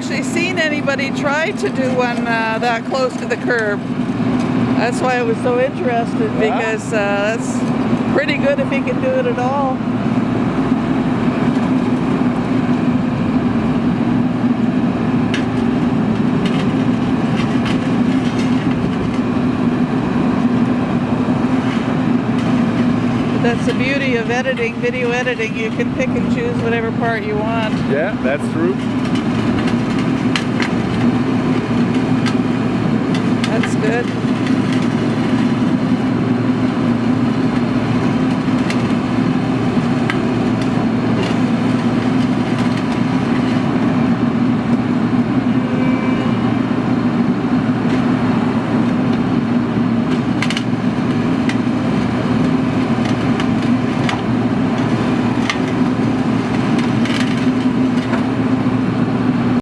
actually seen anybody try to do one uh, that close to the curb. That's why I was so interested because uh, that's pretty good if he can do it at all. That's the beauty of editing, video editing. You can pick and choose whatever part you want. Yeah, that's true. good.